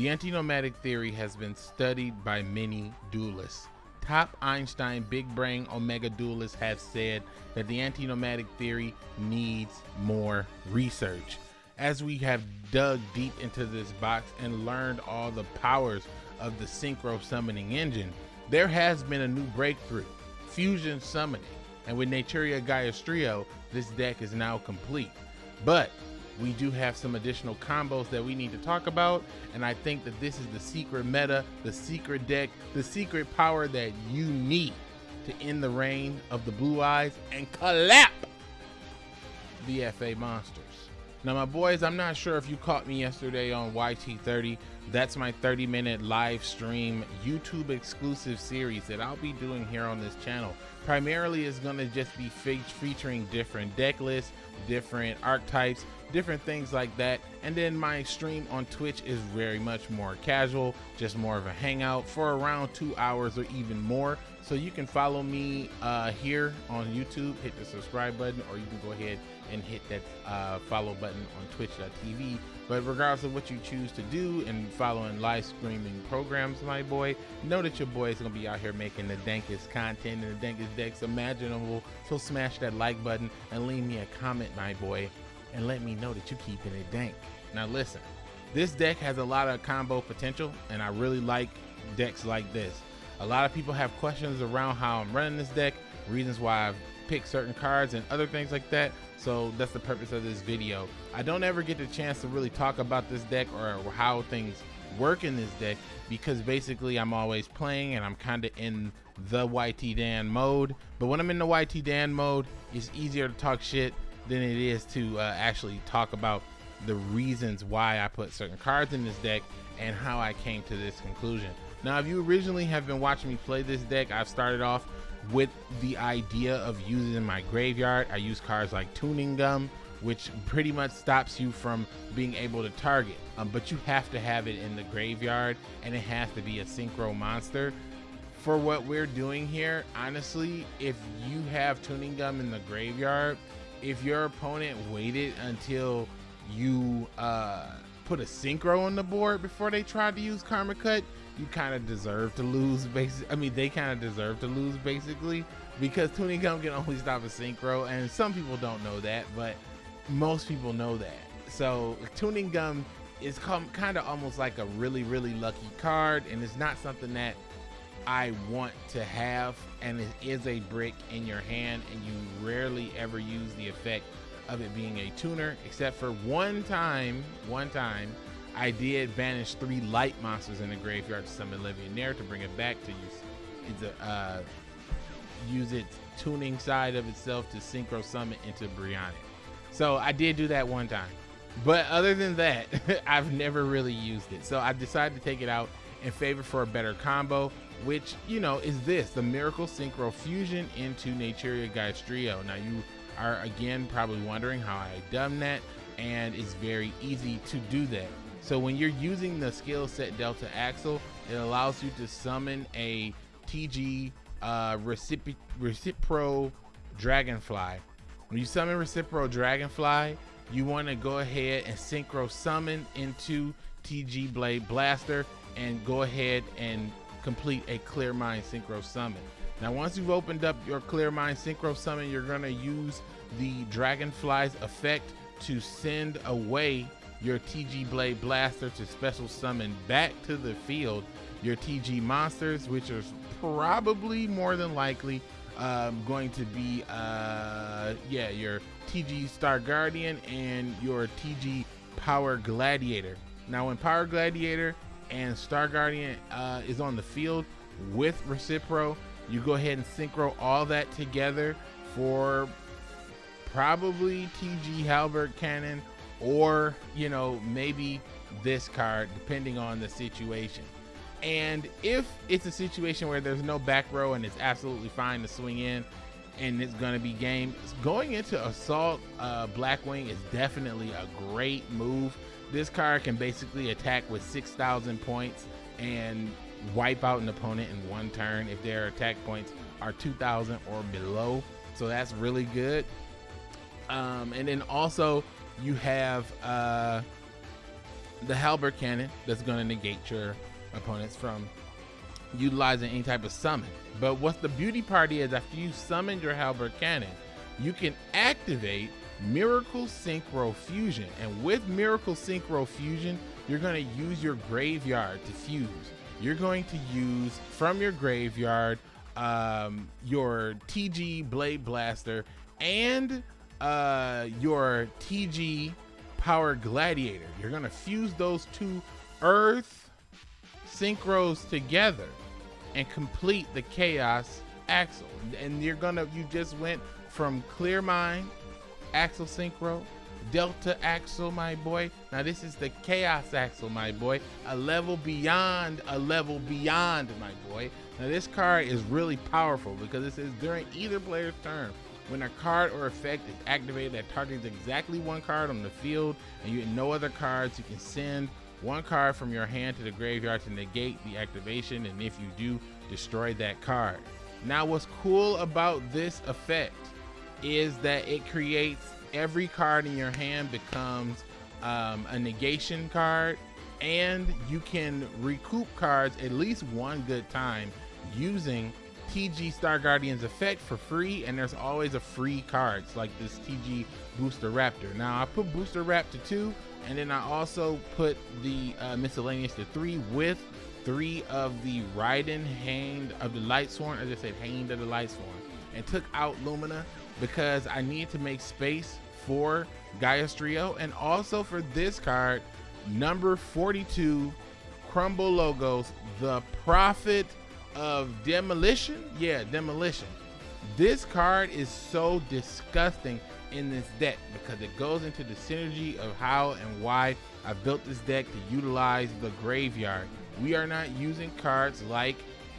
The anti-nomadic theory has been studied by many duelists. Top Einstein big brain Omega duelists have said that the anti-nomadic theory needs more research. As we have dug deep into this box and learned all the powers of the synchro summoning engine, there has been a new breakthrough, fusion summoning. And with Naturia Gaiastrio, this deck is now complete. But we do have some additional combos that we need to talk about. And I think that this is the secret meta, the secret deck, the secret power that you need to end the reign of the Blue Eyes and collapse BFA monsters. Now, my boys, I'm not sure if you caught me yesterday on YT30. That's my 30 minute live stream YouTube exclusive series that I'll be doing here on this channel. Primarily, is going to just be featuring different deck lists, different archetypes, different things like that. And then my stream on Twitch is very much more casual, just more of a hangout for around two hours or even more. So you can follow me uh, here on YouTube, hit the subscribe button, or you can go ahead and hit that uh, follow button on twitch.tv. But regardless of what you choose to do and following live streaming programs, my boy, know that your boy is going to be out here making the dankest content and the dankest decks imaginable. So smash that like button and leave me a comment, my boy, and let me know that you're keeping it dank. Now listen, this deck has a lot of combo potential, and I really like decks like this. A lot of people have questions around how I'm running this deck, reasons why I've picked certain cards and other things like that. So that's the purpose of this video. I don't ever get the chance to really talk about this deck or how things work in this deck because basically I'm always playing and I'm kind of in the YT Dan mode. But when I'm in the YT Dan mode, it's easier to talk shit than it is to uh, actually talk about the reasons why I put certain cards in this deck and how I came to this conclusion. Now, if you originally have been watching me play this deck, I've started off with the idea of using my graveyard. I use cards like Tuning Gum, which pretty much stops you from being able to target. Um, but you have to have it in the graveyard and it has to be a synchro monster. For what we're doing here, honestly, if you have Tuning Gum in the graveyard, if your opponent waited until you uh, put a synchro on the board before they tried to use Karma Cut, you kind of deserve to lose. I mean, they kind of deserve to lose basically because Tuning Gum can only stop a synchro, and some people don't know that, but most people know that. So Tuning Gum is kind of almost like a really, really lucky card, and it's not something that I want to have, and it is a brick in your hand, and you rarely ever use the effect of it being a tuner, except for one time, one time, I did banish three light monsters in the graveyard to summon Levianeer to bring it back to use, it's uh, use its tuning side of itself to synchro summon into Brionac. So I did do that one time. But other than that, I've never really used it. So I decided to take it out in favor for a better combo, which, you know, is this, the Miracle Synchro Fusion into Naturia Gaiastrio. Now you are again probably wondering how I done that, and it's very easy to do that. So when you're using the skill set Delta Accel, it allows you to summon a TG uh, Recipro, Recipro Dragonfly. When you summon Recipro Dragonfly, you want to go ahead and synchro summon into TG Blade Blaster and go ahead and complete a Clear Mind Synchro Summon. Now, once you've opened up your Clear Mind Synchro Summon, you're going to use the Dragonfly's effect to send away your TG Blade Blaster to special summon back to the field your TG monsters, which are probably more than likely um, going to be, uh, yeah, your TG Star Guardian and your TG Power Gladiator. Now, when Power Gladiator and Star Guardian uh, is on the field with Recipro, you go ahead and synchro all that together for probably TG Halberd Cannon or, you know, maybe this card, depending on the situation. And if it's a situation where there's no back row and it's absolutely fine to swing in and it's going to be game, going into Assault uh, Blackwing is definitely a great move. This card can basically attack with 6,000 points and wipe out an opponent in one turn if their attack points are 2,000 or below. So that's really good. Um, and then also you have uh, the halberd cannon that's going to negate your opponents from utilizing any type of summon. But what's the beauty part is after you summon your halberd cannon, you can activate Miracle Synchro Fusion. And with Miracle Synchro Fusion, you're going to use your graveyard to fuse. You're going to use from your graveyard um, your TG Blade Blaster and uh, your TG Power Gladiator. You're going to fuse those two Earth synchros together and complete the Chaos Axle. And you're going to, you just went from Clear Mind Axle Synchro, Delta Accel, my boy. Now this is the Chaos Axle, my boy. A level beyond, a level beyond, my boy. Now this card is really powerful because it says during either player's turn, when a card or effect is activated that targets exactly one card on the field and you no other cards, you can send one card from your hand to the graveyard to negate the activation and if you do, destroy that card. Now what's cool about this effect is that it creates every card in your hand becomes um, a negation card and you can recoup cards at least one good time using TG Star Guardian's effect for free and there's always a free cards like this TG Booster Raptor. Now I put Booster Raptor 2 and then I also put the uh, miscellaneous to 3 with three of the Raiden Hand of the Light Sworn, as I said, Hand of the Light Sworn, and took out Lumina because I need to make space for Gaiastrio and also for this card, number 42, Crumble Logos, the Prophet of Demolition. Yeah, Demolition. This card is so disgusting in this deck because it goes into the synergy of how and why I built this deck to utilize the graveyard. We are not using cards like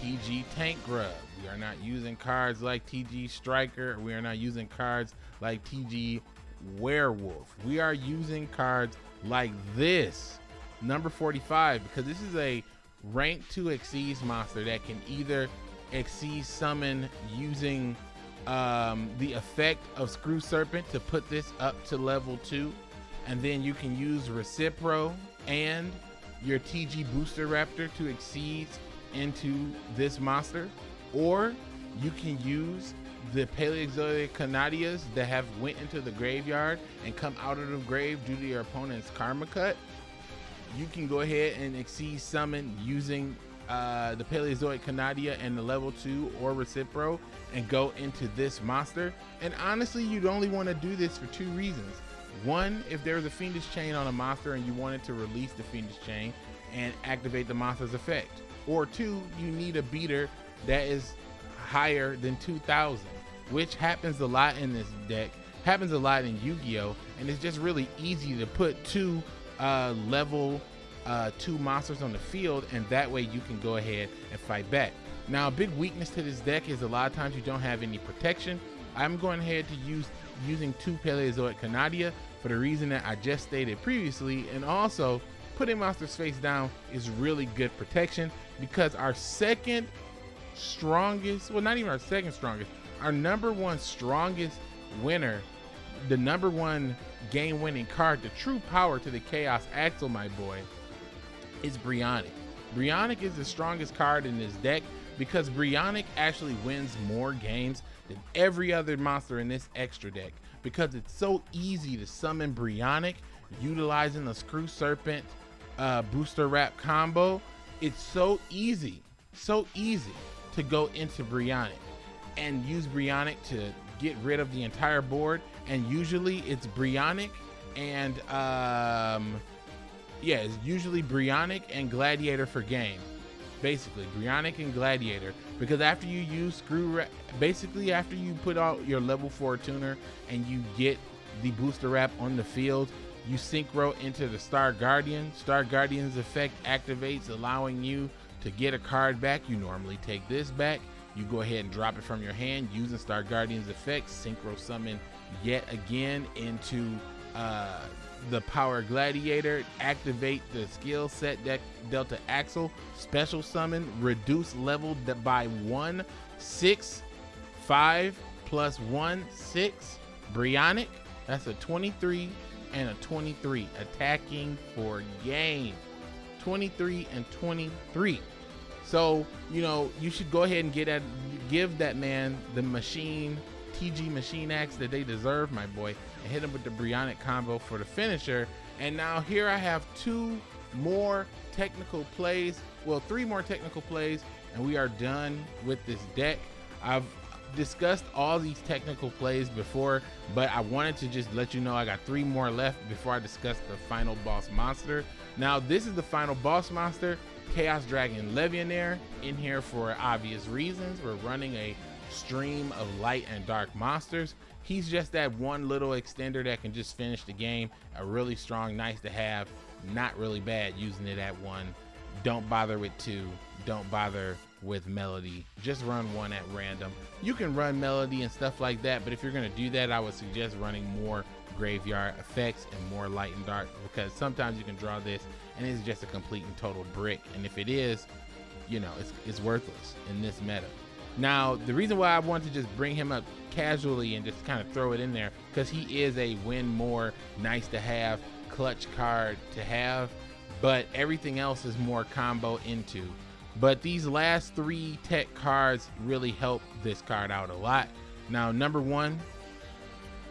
TG Tank Grub. We are not using cards like TG Striker. We are not using cards like TG Werewolf. We are using cards like this, number 45, because this is a rank 2 Xyz monster that can either Xyz summon using um, the effect of Screw Serpent to put this up to level 2. And then you can use Recipro and your TG Booster Raptor to Xyz into this monster or you can use the Paleozoic Canadias that have went into the graveyard and come out of the grave due to your opponent's karma cut. You can go ahead and Xyz summon using uh, the Paleozoic Canadia and the level 2 or Recipro and go into this monster. And honestly, you'd only want to do this for two reasons. One, if there was a Fiendish Chain on a monster and you wanted to release the Fiendish Chain and activate the monster's effect. Or two, you need a beater that is higher than 2000 which happens a lot in this deck happens a lot in Yu-Gi-Oh! And it's just really easy to put two uh, level uh, two monsters on the field and that way you can go ahead and fight back. Now a big weakness to this deck is a lot of times you don't have any protection. I'm going ahead to use using two Paleozoic Canadia for the reason that I just stated previously and also putting monsters face down is really good protection because our second strongest, well, not even our second strongest, our number one strongest winner, the number one game winning card, the true power to the Chaos Axle, my boy, is Brionac. Brionac is the strongest card in this deck because Brionac actually wins more games than every other monster in this extra deck because it's so easy to summon Brionac utilizing the Screw Serpent uh, Booster Wrap combo. It's so easy, so easy to go into Brionac and use Brionac to get rid of the entire board. And usually it's Brionac and um, yeah, it's usually Brionac and Gladiator for game. Basically, Brionac and Gladiator. Because after you use Screw, basically after you put out your level 4 tuner and you get the booster wrap on the field, you synchro into the Star Guardian. Star Guardian's effect activates, allowing you to get a card back, you normally take this back. You go ahead and drop it from your hand using Star Guardian's effect, synchro summon yet again into uh, the Power Gladiator, activate the skill set deck Delta Accel, special summon, reduce level by one, six, five plus one, six, Brionac. That's a 23 and a 23, attacking for game. 23 and 23. So, you know, you should go ahead and get at give that man the machine TG machine axe that they deserve, my boy, and hit him with the Brionac combo for the finisher. And now here I have two more technical plays. Well, three more technical plays, and we are done with this deck. I've discussed all these technical plays before, but I wanted to just let you know I got three more left before I discuss the final boss monster. Now, this is the final boss monster, Chaos Dragon Levianeer, in here for obvious reasons. We're running a stream of light and dark monsters. He's just that one little extender that can just finish the game. A really strong, nice to have, not really bad using it at one. Don't bother with two. Don't bother with melody. Just run one at random. You can run melody and stuff like that, but if you're gonna do that, I would suggest running more graveyard effects and more light and dark because sometimes you can draw this and it's just a complete and total brick. And if it is, you know, it's, it's worthless in this meta. Now, the reason why I want to just bring him up casually and just kind of throw it in there because he is a win more nice to have clutch card to have, but everything else is more combo into. But these last three tech cards really help this card out a lot. Now, number one,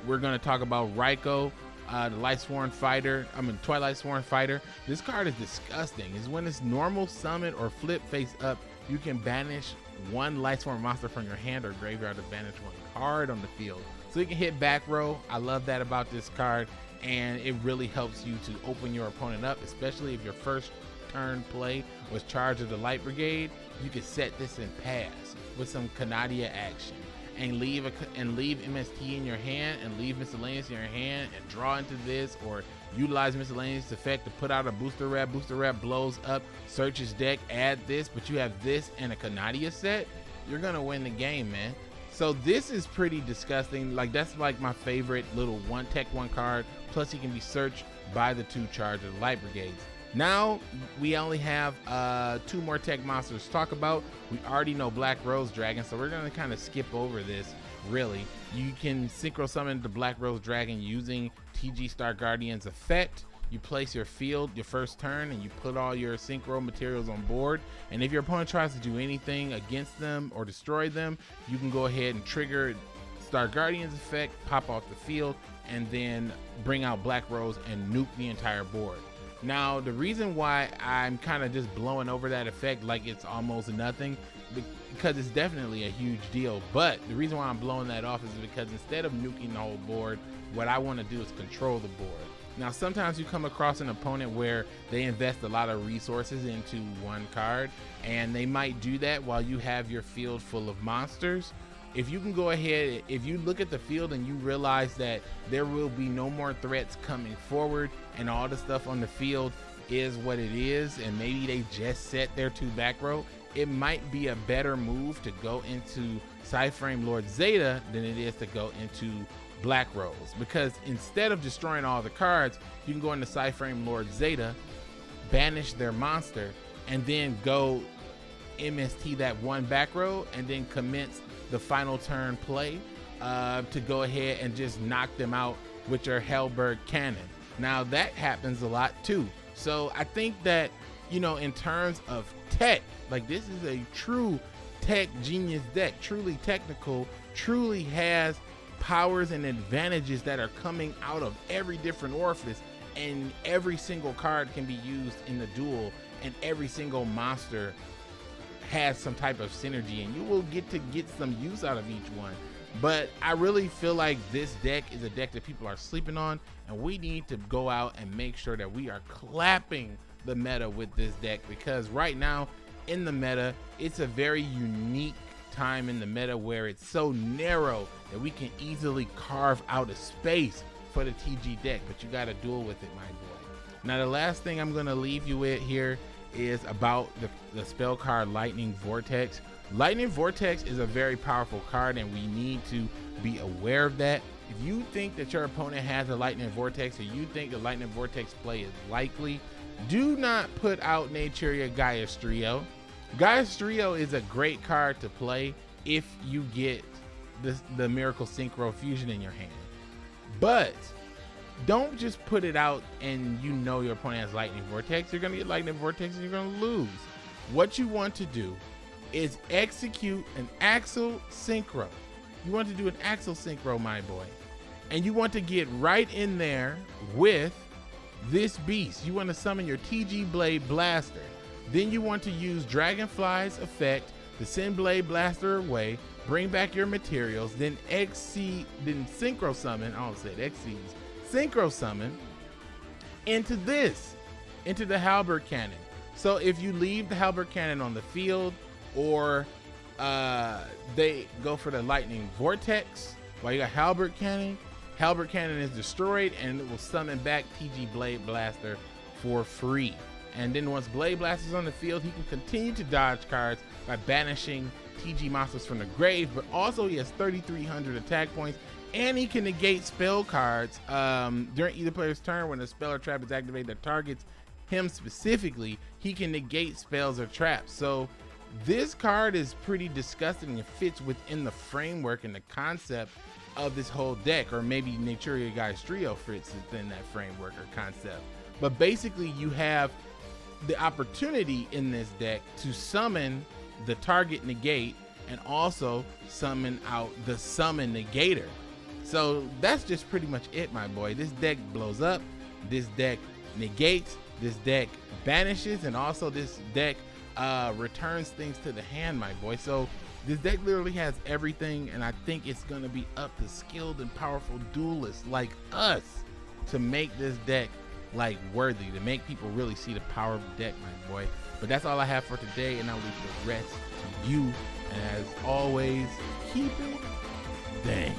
we're going to talk about Ryko, uh, the Lightsworn Fighter. I mean, Twilight Sworn Fighter. This card is disgusting. Is when it's normal summon or flip face up, you can banish one Lightsworn monster from your hand or graveyard to banish one card on the field. So you can hit back row. I love that about this card. And it really helps you to open your opponent up, especially if your first turn play was charge of the Light Brigade. You can set this in pass with some Canadia action and leave a and leave MST in your hand and leave miscellaneous in your hand and draw into this or utilize miscellaneous effect to put out a booster rep. Booster rep blows up, searches deck, add this, but you have this and a Canadia set, you're gonna win the game, man. So this is pretty disgusting. Like that's like my favorite little one tech one card. Plus he can be searched by the two charger light brigades. Now we only have uh, two more tech monsters to talk about. We already know Black Rose Dragon, so we're gonna kind of skip over this. Really, you can synchro summon the Black Rose Dragon using TG Star Guardian's effect. You place your field your first turn and you put all your synchro materials on board. And if your opponent tries to do anything against them or destroy them, you can go ahead and trigger Star Guardian's effect, pop off the field, and then bring out Black Rose and nuke the entire board. Now, the reason why I'm kind of just blowing over that effect like it's almost nothing, because it's definitely a huge deal. But the reason why I'm blowing that off is because instead of nuking the whole board, what I want to do is control the board. Now, sometimes you come across an opponent where they invest a lot of resources into one card, and they might do that while you have your field full of monsters if you can go ahead, if you look at the field and you realize that there will be no more threats coming forward and all the stuff on the field is what it is, and maybe they just set their two back row, it might be a better move to go into Cyframe Lord Zeta than it is to go into Black Rose. Because instead of destroying all the cards, you can go into Cyframe Lord Zeta, banish their monster, and then go MST that one back row and then commence the final turn play uh, to go ahead and just knock them out with your Halberd cannon. Now that happens a lot too. So I think that, you know, in terms of tech, like this is a true tech genius deck, truly technical, truly has powers and advantages that are coming out of every different orifice and every single card can be used in the duel and every single monster has some type of synergy and you will get to get some use out of each one. But I really feel like this deck is a deck that people are sleeping on and we need to go out and make sure that we are clapping the meta with this deck because right now in the meta, it's a very unique time in the meta where it's so narrow that we can easily carve out a space for the TG deck, but you got to duel with it, my boy. Now, the last thing I'm going to leave you with here is about the, the spell card Lightning Vortex. Lightning Vortex is a very powerful card and we need to be aware of that. If you think that your opponent has a Lightning Vortex or you think the Lightning Vortex play is likely, do not put out Naturia Gaiastrio. Gaiastrio is a great card to play if you get the, the Miracle Synchro Fusion in your hand. But don't just put it out and you know your opponent has lightning vortex. You're gonna get lightning vortex and you're gonna lose. What you want to do is execute an axle synchro. You want to do an axle synchro, my boy. And you want to get right in there with this beast. You want to summon your TG Blade Blaster. Then you want to use Dragonfly's effect to send Blade Blaster away, bring back your materials, then XC, then Synchro Summon, I say it, XCs, Synchro Summon into this, into the Halberd Cannon. So if you leave the Halberd Cannon on the field or uh, they go for the Lightning Vortex while you got Halberd Cannon, Halberd Cannon is destroyed and it will summon back TG Blade Blaster for free. And then once Blade Blaster is on the field, he can continue to dodge cards by banishing TG monsters from the grave, but also he has 3,300 attack points and he can negate spell cards um, during either player's turn when a spell or trap is activated that targets him specifically. He can negate spells or traps. So this card is pretty disgusting and fits within the framework and the concept of this whole deck, or maybe Naturia Gaiastrio fits within that framework or concept. But basically, you have the opportunity in this deck to summon the target negate and also summon out the summon negator. So that's just pretty much it, my boy. This deck blows up, this deck negates, this deck banishes, and also this deck uh, returns things to the hand, my boy. So this deck literally has everything, and I think it's gonna be up to skilled and powerful duelists like us to make this deck like worthy, to make people really see the power of the deck, my boy. But that's all I have for today, and I'll leave the rest to you. And as always, keep it dang.